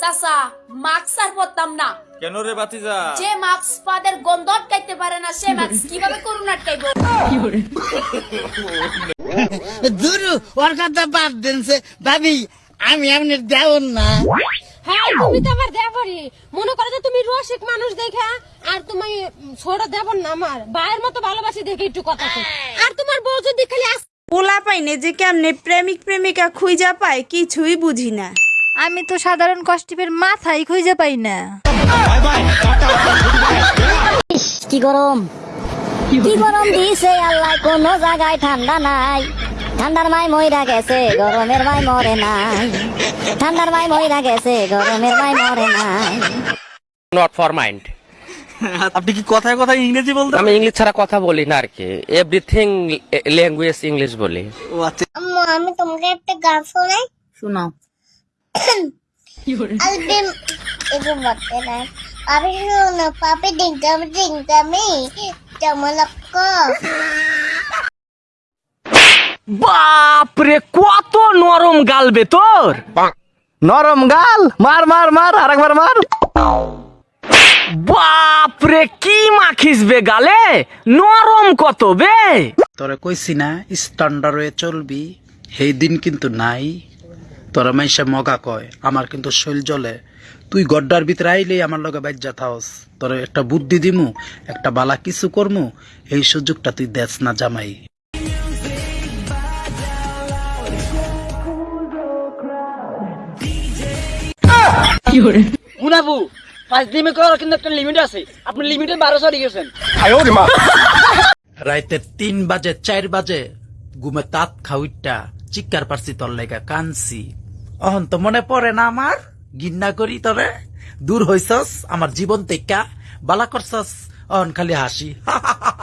চাচা মাস্ক আর পরতাম না। কেন রে বাতিজা? যে মাস্ক পাদের গন্ধ আটকাইতে পারে না সে মাস্ক কীভাবে করুন আটকাইবো? দুরু ওর কথা বাদ দিনছে ভাবি আমি আপনার দেওয়ার না। হ্যাঁ তুমি তো আমার দেবরি মনে করো যে তুমি রসিক মানুষ দেখা আর তুমি ছোট দেবর না আমার। ভাইয়ের মতো ভালোবাসি দেখে একটু কথা আর তোমার বউ যদি খালি পোলা পাইনে যে কেমনে প্রেমিক প্রেমিকা খুঁজা পায় কিছুই বুঝি না। আমি তো সাধারণ কষ্টিপের মাথায় খুঁজে পাই না। কি গরম? কি গরম দিছে আল্লাহ কোনো জায়গায় ঠান্ডা নাই। ঠান্ডার মাই মইরা গেছে গরমের মাই মরে নাই। ঠান্ডার মাই মইরা গেছে গরমের মাই মরে নাই। নট ফর মাইন্ড আপনি কি কথায় কথায় ইংরেজি বলতে আমি ইংলিশ ছাড়া কথা বলি না আর কি। এভরিথিং ল্যাঙ্গুয়েজ ইংলিশ বলি। ও আচ্ছা। আম্মু আমি তোমাকে একটা গান শোনাই। শোনাও। বাপরে কত নরম গাল বে তোর। নরম গাল? মার মার মার আরেকবার মার। বাপরে কি মাখিস বে গালে? নরম কত বে? তোরে কইছি না স্ট্যান্ডার্ড হয়ে চলবি। সেই দিন কিন্তু নাই। তোরা মাইসা মগা কয় আমার কিন্তু শৈল জলে তুই গড্ডার ভিতরে আইলেই আমার লগে বাজ্যা থাওস। তোর একটা বুদ্ধি দিমু একটা বালা কিছু করমু এই সুযোগটা তুই দেস না জামাই। মুনাবু পাঁচ দিনে করার কিন্তু একটা লিমিট আছে। আপনি লিমিটের বারো সরি গেছেন। রাইতে তিন বাজে চার বাজে ঘুমে তাত খাউইটা চিৎকার পারছি তোর লেগা কানছি অহন তো মনে পড়ে না আমার? গিন্না করি তরে দূর হইছস, আমার জীবন তেকা বালা করছস, অহন খালি হাসি।